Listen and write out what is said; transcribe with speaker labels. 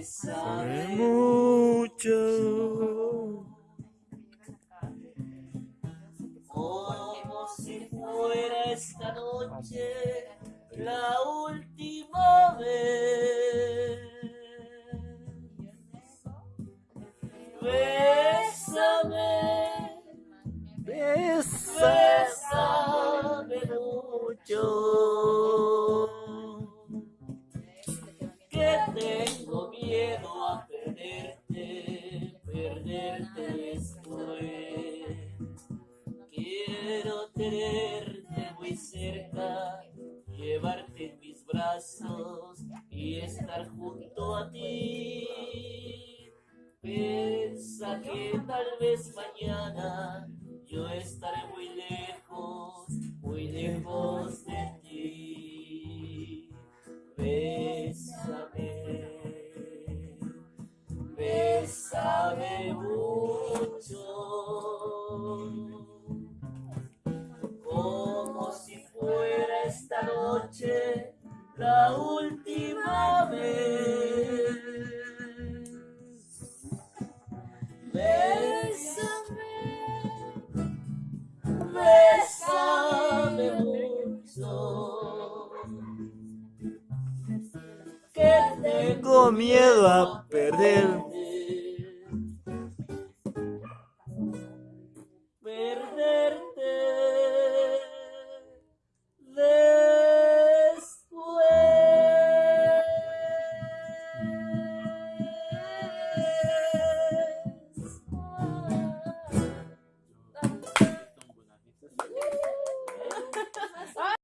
Speaker 1: Bésame mucho.
Speaker 2: Como si fuera esta noche la última vez. Bésame, bésame mucho. Tenerte muy cerca, llevarte en mis brazos y estar junto a ti. Piensa que tal vez mañana yo estaré muy lejos, muy lejos de ti. Bésame, bésame noche la última vez. Bésame, bésame mucho. Que
Speaker 1: Tengo miedo a perder